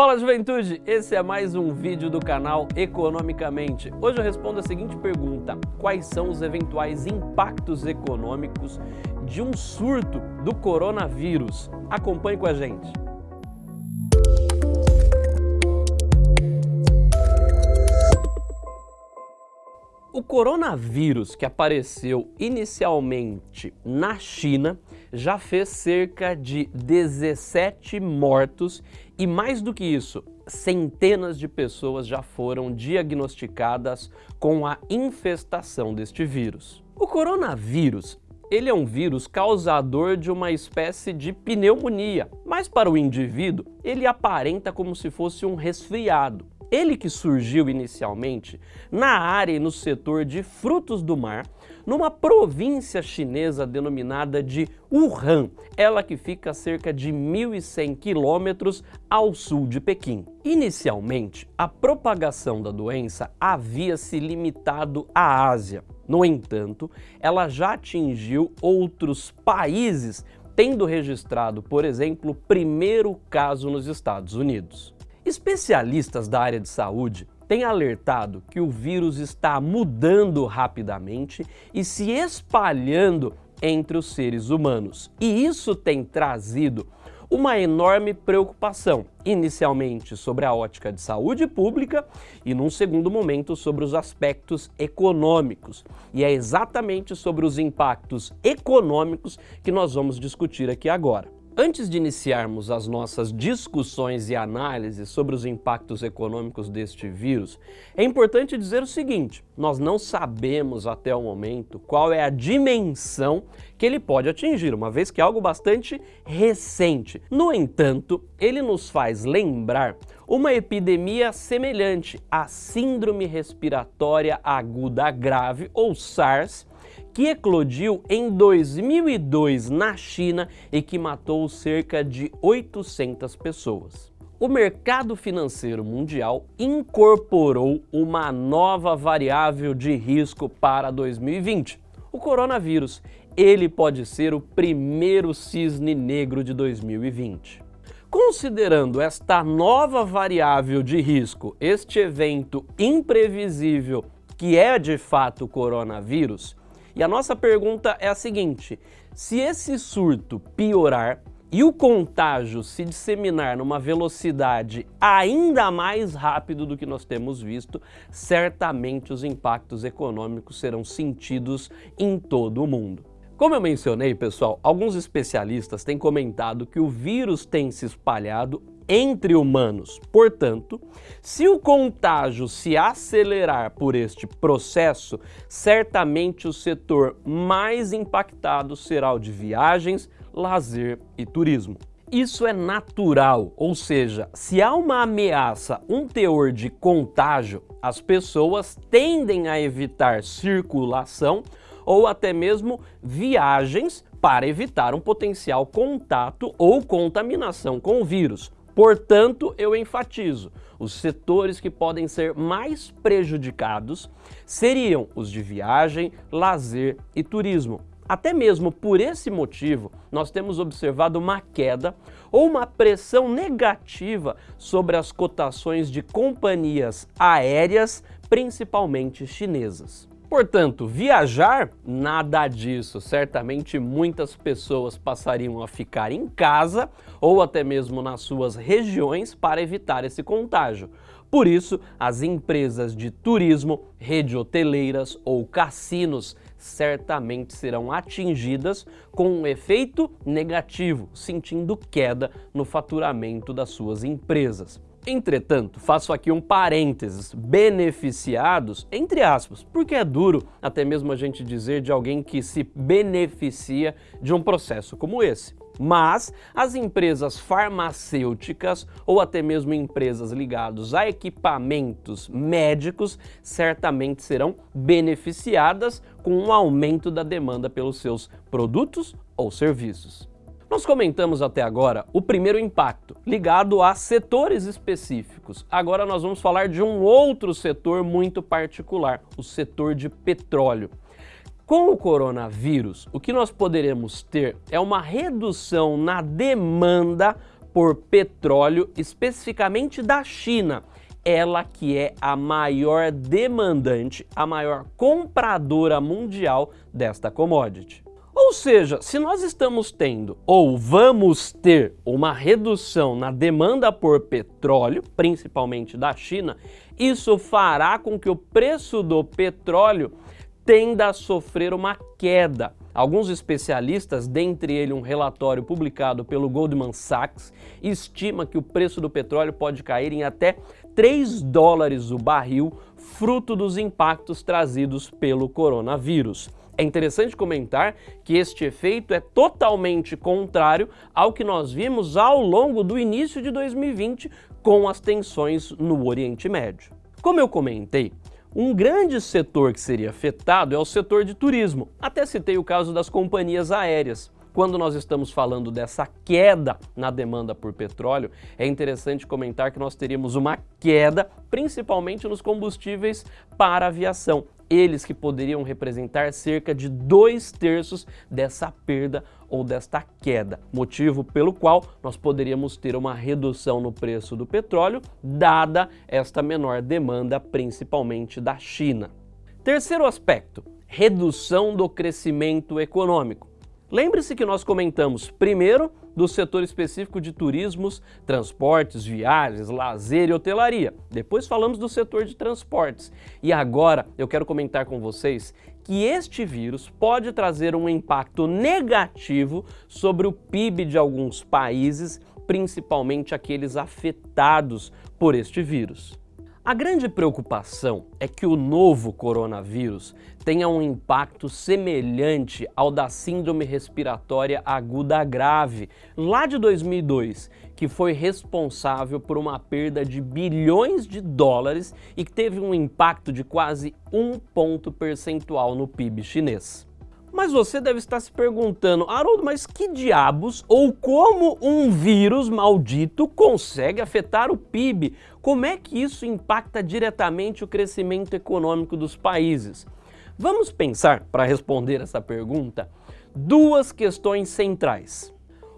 Fala juventude, esse é mais um vídeo do canal Economicamente. Hoje eu respondo a seguinte pergunta, quais são os eventuais impactos econômicos de um surto do coronavírus? Acompanhe com a gente. O coronavírus que apareceu inicialmente na China já fez cerca de 17 mortos e mais do que isso, centenas de pessoas já foram diagnosticadas com a infestação deste vírus. O coronavírus ele é um vírus causador de uma espécie de pneumonia, mas para o indivíduo ele aparenta como se fosse um resfriado. Ele que surgiu inicialmente na área e no setor de frutos do mar, numa província chinesa denominada de Wuhan, ela que fica a cerca de 1.100 quilômetros ao sul de Pequim. Inicialmente, a propagação da doença havia se limitado à Ásia. No entanto, ela já atingiu outros países, tendo registrado, por exemplo, o primeiro caso nos Estados Unidos. Especialistas da área de saúde têm alertado que o vírus está mudando rapidamente e se espalhando entre os seres humanos. E isso tem trazido uma enorme preocupação, inicialmente sobre a ótica de saúde pública e num segundo momento sobre os aspectos econômicos. E é exatamente sobre os impactos econômicos que nós vamos discutir aqui agora. Antes de iniciarmos as nossas discussões e análises sobre os impactos econômicos deste vírus, é importante dizer o seguinte, nós não sabemos até o momento qual é a dimensão que ele pode atingir, uma vez que é algo bastante recente. No entanto, ele nos faz lembrar uma epidemia semelhante à Síndrome Respiratória Aguda Grave, ou SARS, que eclodiu em 2002 na China e que matou cerca de 800 pessoas. O mercado financeiro mundial incorporou uma nova variável de risco para 2020, o coronavírus. Ele pode ser o primeiro cisne negro de 2020. Considerando esta nova variável de risco, este evento imprevisível que é de fato o coronavírus, e a nossa pergunta é a seguinte, se esse surto piorar e o contágio se disseminar numa velocidade ainda mais rápido do que nós temos visto, certamente os impactos econômicos serão sentidos em todo o mundo. Como eu mencionei, pessoal, alguns especialistas têm comentado que o vírus tem se espalhado entre humanos. Portanto, se o contágio se acelerar por este processo, certamente o setor mais impactado será o de viagens, lazer e turismo. Isso é natural, ou seja, se há uma ameaça, um teor de contágio, as pessoas tendem a evitar circulação ou até mesmo viagens para evitar um potencial contato ou contaminação com o vírus. Portanto, eu enfatizo, os setores que podem ser mais prejudicados seriam os de viagem, lazer e turismo. Até mesmo por esse motivo, nós temos observado uma queda ou uma pressão negativa sobre as cotações de companhias aéreas, principalmente chinesas. Portanto, viajar, nada disso. Certamente muitas pessoas passariam a ficar em casa ou até mesmo nas suas regiões para evitar esse contágio. Por isso, as empresas de turismo, rede hoteleiras ou cassinos certamente serão atingidas com um efeito negativo, sentindo queda no faturamento das suas empresas. Entretanto, faço aqui um parênteses, beneficiados, entre aspas, porque é duro até mesmo a gente dizer de alguém que se beneficia de um processo como esse. Mas as empresas farmacêuticas ou até mesmo empresas ligadas a equipamentos médicos certamente serão beneficiadas com um aumento da demanda pelos seus produtos ou serviços. Nós comentamos até agora o primeiro impacto, ligado a setores específicos. Agora nós vamos falar de um outro setor muito particular, o setor de petróleo. Com o coronavírus, o que nós poderemos ter é uma redução na demanda por petróleo, especificamente da China, ela que é a maior demandante, a maior compradora mundial desta commodity. Ou seja, se nós estamos tendo ou vamos ter uma redução na demanda por petróleo, principalmente da China, isso fará com que o preço do petróleo tenda a sofrer uma queda. Alguns especialistas, dentre eles um relatório publicado pelo Goldman Sachs, estima que o preço do petróleo pode cair em até 3 dólares o barril, fruto dos impactos trazidos pelo coronavírus. É interessante comentar que este efeito é totalmente contrário ao que nós vimos ao longo do início de 2020 com as tensões no Oriente Médio. Como eu comentei, um grande setor que seria afetado é o setor de turismo. Até citei o caso das companhias aéreas. Quando nós estamos falando dessa queda na demanda por petróleo, é interessante comentar que nós teríamos uma queda, principalmente nos combustíveis para aviação eles que poderiam representar cerca de dois terços dessa perda ou desta queda, motivo pelo qual nós poderíamos ter uma redução no preço do petróleo, dada esta menor demanda, principalmente da China. Terceiro aspecto, redução do crescimento econômico. Lembre-se que nós comentamos primeiro do setor específico de turismos, transportes, viagens, lazer e hotelaria. Depois falamos do setor de transportes. E agora eu quero comentar com vocês que este vírus pode trazer um impacto negativo sobre o PIB de alguns países, principalmente aqueles afetados por este vírus. A grande preocupação é que o novo coronavírus tenha um impacto semelhante ao da síndrome respiratória aguda grave, lá de 2002, que foi responsável por uma perda de bilhões de dólares e que teve um impacto de quase um ponto percentual no PIB chinês. Mas você deve estar se perguntando, Haroldo, mas que diabos ou como um vírus maldito consegue afetar o PIB? Como é que isso impacta diretamente o crescimento econômico dos países? Vamos pensar, para responder essa pergunta, duas questões centrais.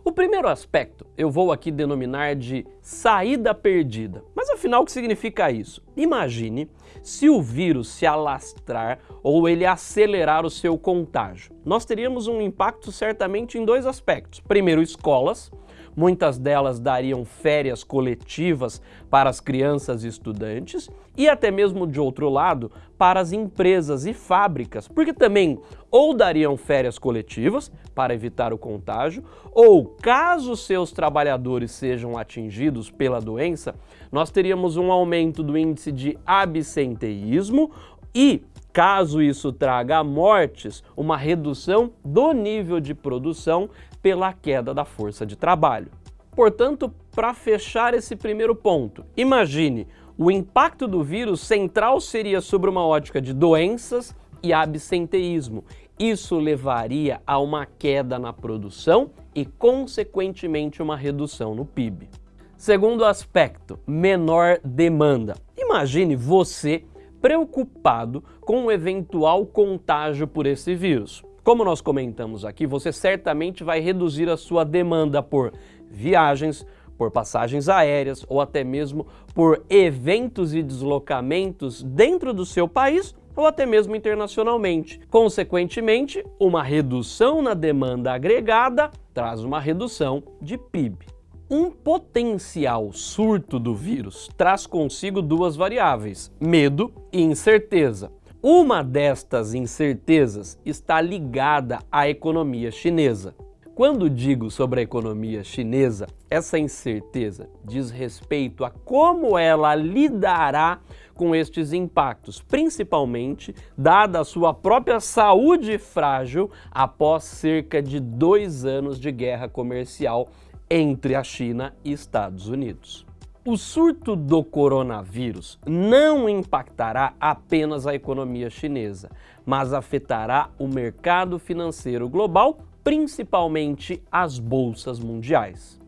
O primeiro aspecto eu vou aqui denominar de saída perdida. Mas afinal o que significa isso? Imagine se o vírus se alastrar ou ele acelerar o seu contágio. Nós teríamos um impacto certamente em dois aspectos. Primeiro, escolas, muitas delas dariam férias coletivas para as crianças e estudantes e até mesmo de outro lado para as empresas e fábricas, porque também ou dariam férias coletivas para evitar o contágio, ou caso seus trabalhadores sejam atingidos pela doença, nós teríamos um aumento do índice de absenteísmo e Caso isso traga mortes, uma redução do nível de produção pela queda da força de trabalho. Portanto, para fechar esse primeiro ponto, imagine, o impacto do vírus central seria sobre uma ótica de doenças e absenteísmo. Isso levaria a uma queda na produção e, consequentemente, uma redução no PIB. Segundo aspecto, menor demanda. Imagine você preocupado com o eventual contágio por esse vírus. Como nós comentamos aqui, você certamente vai reduzir a sua demanda por viagens, por passagens aéreas ou até mesmo por eventos e deslocamentos dentro do seu país ou até mesmo internacionalmente. Consequentemente, uma redução na demanda agregada traz uma redução de PIB. Um potencial surto do vírus traz consigo duas variáveis, medo e incerteza. Uma destas incertezas está ligada à economia chinesa. Quando digo sobre a economia chinesa, essa incerteza diz respeito a como ela lidará com estes impactos, principalmente dada a sua própria saúde frágil após cerca de dois anos de guerra comercial entre a China e Estados Unidos. O surto do coronavírus não impactará apenas a economia chinesa, mas afetará o mercado financeiro global, principalmente as bolsas mundiais.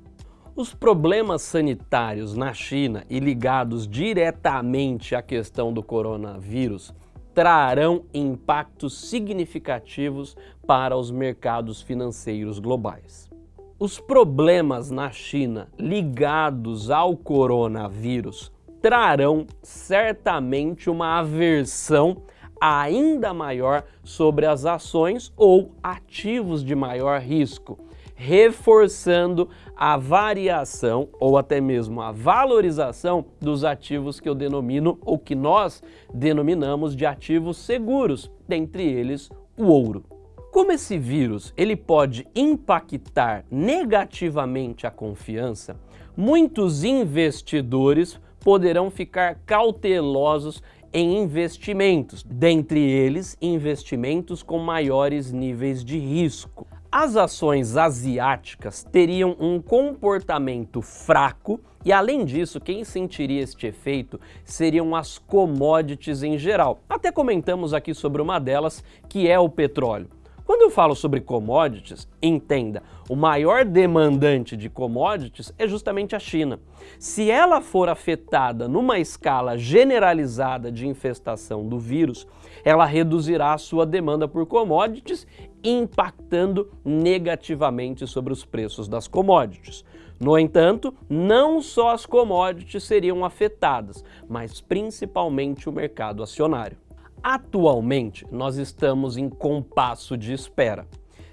Os problemas sanitários na China e ligados diretamente à questão do coronavírus trarão impactos significativos para os mercados financeiros globais. Os problemas na China ligados ao coronavírus trarão certamente uma aversão ainda maior sobre as ações ou ativos de maior risco, reforçando a variação ou até mesmo a valorização dos ativos que eu denomino ou que nós denominamos de ativos seguros, dentre eles o ouro. Como esse vírus ele pode impactar negativamente a confiança, muitos investidores poderão ficar cautelosos em investimentos, dentre eles investimentos com maiores níveis de risco. As ações asiáticas teriam um comportamento fraco e, além disso, quem sentiria este efeito seriam as commodities em geral. Até comentamos aqui sobre uma delas, que é o petróleo. Quando eu falo sobre commodities, entenda, o maior demandante de commodities é justamente a China. Se ela for afetada numa escala generalizada de infestação do vírus, ela reduzirá a sua demanda por commodities, impactando negativamente sobre os preços das commodities. No entanto, não só as commodities seriam afetadas, mas principalmente o mercado acionário. Atualmente, nós estamos em compasso de espera.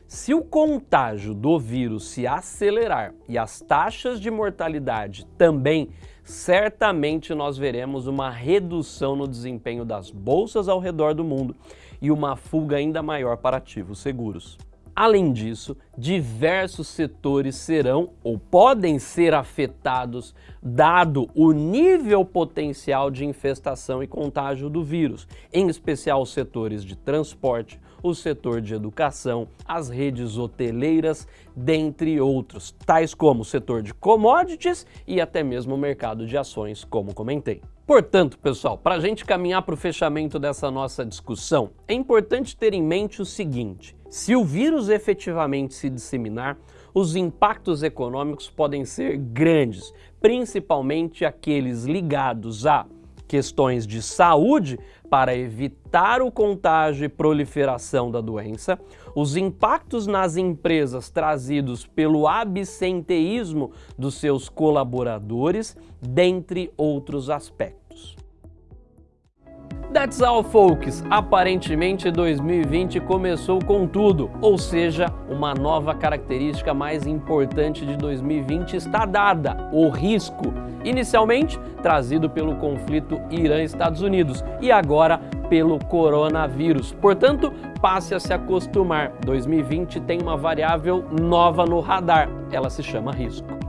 Se o contágio do vírus se acelerar e as taxas de mortalidade também, certamente nós veremos uma redução no desempenho das bolsas ao redor do mundo e uma fuga ainda maior para ativos seguros. Além disso, diversos setores serão ou podem ser afetados dado o nível potencial de infestação e contágio do vírus, em especial os setores de transporte, o setor de educação, as redes hoteleiras, dentre outros, tais como o setor de commodities e até mesmo o mercado de ações, como comentei. Portanto, pessoal, para a gente caminhar para o fechamento dessa nossa discussão, é importante ter em mente o seguinte, se o vírus efetivamente se disseminar, os impactos econômicos podem ser grandes, principalmente aqueles ligados a questões de saúde para evitar o contágio e proliferação da doença, os impactos nas empresas trazidos pelo absenteísmo dos seus colaboradores, dentre outros aspectos. That's all, folks! Aparentemente 2020 começou com tudo, ou seja, uma nova característica mais importante de 2020 está dada, o risco. Inicialmente trazido pelo conflito Irã-Estados Unidos e agora pelo coronavírus. Portanto, passe a se acostumar. 2020 tem uma variável nova no radar, ela se chama risco.